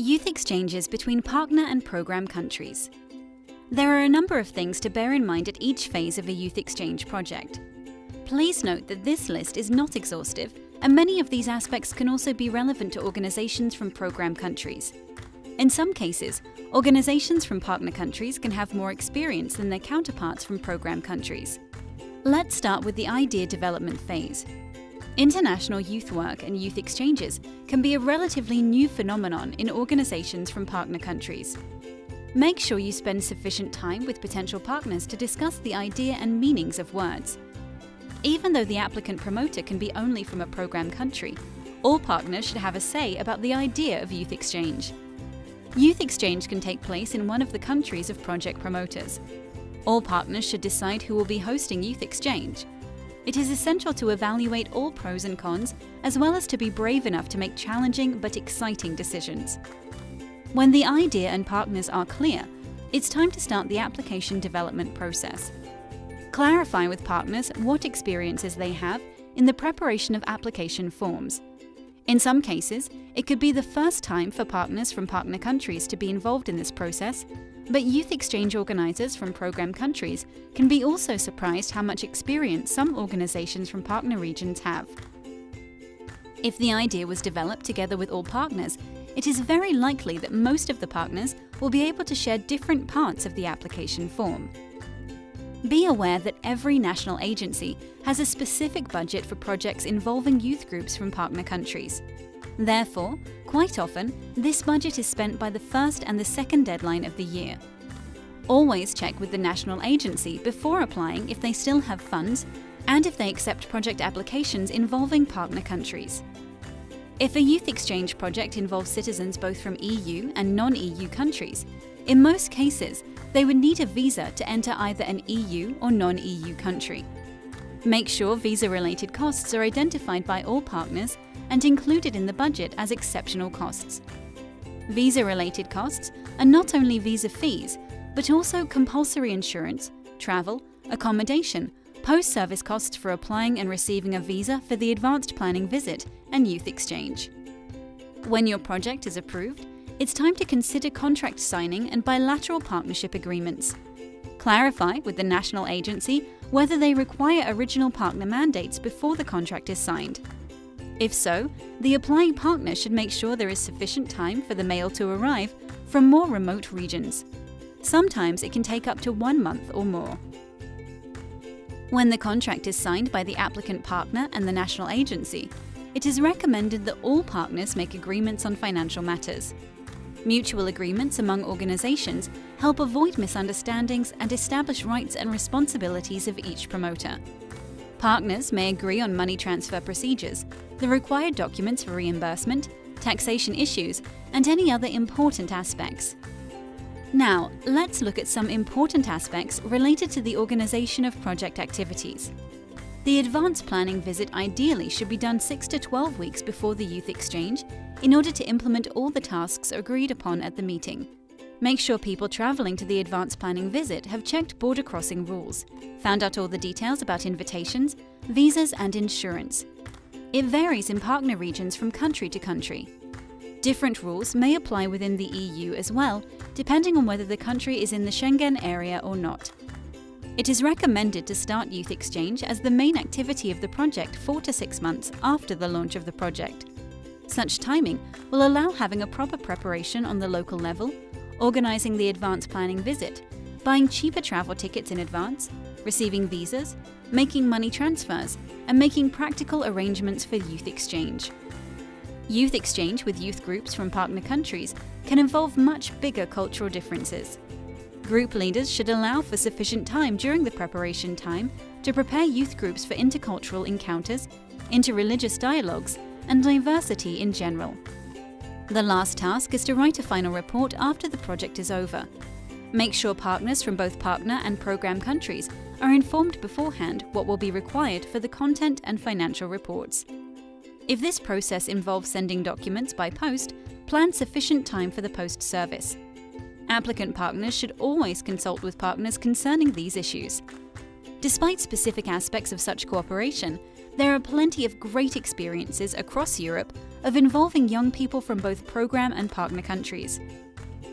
Youth exchanges between partner and program countries. There are a number of things to bear in mind at each phase of a youth exchange project. Please note that this list is not exhaustive, and many of these aspects can also be relevant to organizations from program countries. In some cases, organizations from partner countries can have more experience than their counterparts from program countries. Let's start with the idea development phase. International youth work and youth exchanges can be a relatively new phenomenon in organizations from partner countries. Make sure you spend sufficient time with potential partners to discuss the idea and meanings of words. Even though the applicant promoter can be only from a program country, all partners should have a say about the idea of youth exchange. Youth exchange can take place in one of the countries of project promoters. All partners should decide who will be hosting youth exchange. It is essential to evaluate all pros and cons, as well as to be brave enough to make challenging but exciting decisions. When the idea and partners are clear, it's time to start the application development process. Clarify with partners what experiences they have in the preparation of application forms. In some cases, it could be the first time for partners from partner countries to be involved in this process, but youth exchange organizers from program countries can be also surprised how much experience some organizations from partner regions have. If the idea was developed together with all partners, it is very likely that most of the partners will be able to share different parts of the application form. Be aware that every national agency has a specific budget for projects involving youth groups from partner countries. Therefore, quite often, this budget is spent by the first and the second deadline of the year. Always check with the national agency before applying if they still have funds and if they accept project applications involving partner countries. If a youth exchange project involves citizens both from EU and non-EU countries, in most cases, they would need a visa to enter either an EU or non-EU country. Make sure visa-related costs are identified by all partners and included in the budget as exceptional costs. Visa-related costs are not only visa fees, but also compulsory insurance, travel, accommodation, post-service costs for applying and receiving a visa for the advanced planning visit and youth exchange. When your project is approved, it's time to consider contract signing and bilateral partnership agreements. Clarify with the national agency whether they require original partner mandates before the contract is signed. If so, the applying partner should make sure there is sufficient time for the mail to arrive from more remote regions. Sometimes it can take up to one month or more. When the contract is signed by the applicant partner and the national agency, it is recommended that all partners make agreements on financial matters. Mutual agreements among organizations help avoid misunderstandings and establish rights and responsibilities of each promoter. Partners may agree on money transfer procedures, the required documents for reimbursement, taxation issues, and any other important aspects. Now, let's look at some important aspects related to the organization of project activities. The advance planning visit ideally should be done 6 to 12 weeks before the youth exchange in order to implement all the tasks agreed upon at the meeting. Make sure people travelling to the advance planning visit have checked border crossing rules, found out all the details about invitations, visas and insurance. It varies in partner regions from country to country. Different rules may apply within the EU as well, depending on whether the country is in the Schengen area or not. It is recommended to start Youth Exchange as the main activity of the project four to six months after the launch of the project. Such timing will allow having a proper preparation on the local level, organising the advance planning visit, buying cheaper travel tickets in advance, receiving visas, making money transfers, and making practical arrangements for youth exchange. Youth exchange with youth groups from partner countries can involve much bigger cultural differences. Group leaders should allow for sufficient time during the preparation time to prepare youth groups for intercultural encounters, interreligious dialogues, and diversity in general. The last task is to write a final report after the project is over. Make sure partners from both partner and program countries are informed beforehand what will be required for the content and financial reports. If this process involves sending documents by post, plan sufficient time for the post service. Applicant partners should always consult with partners concerning these issues. Despite specific aspects of such cooperation, there are plenty of great experiences across Europe of involving young people from both program and partner countries.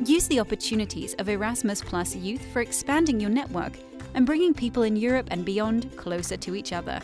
Use the opportunities of Erasmus Plus Youth for expanding your network and bringing people in Europe and beyond closer to each other.